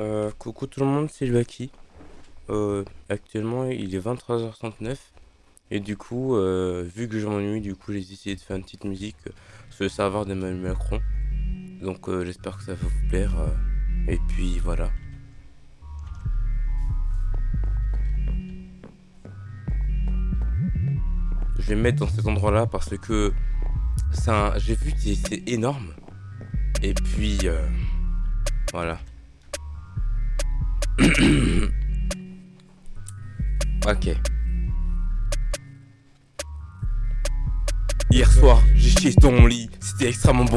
Euh, coucou tout le monde, c'est Lucky. Euh, actuellement, il est 23h39. Et du coup, euh, vu que je m'ennuie, du coup, j'ai décidé de faire une petite musique sur le serveur d'Emmanuel Macron. Donc, euh, j'espère que ça va vous plaire. et puis, voilà. Je vais me mettre dans cet endroit-là parce que un... j'ai vu que c'est énorme. Et puis, voilà. Ok. Hier soir, j'ai chié dans mon lit. C'était extrêmement bon.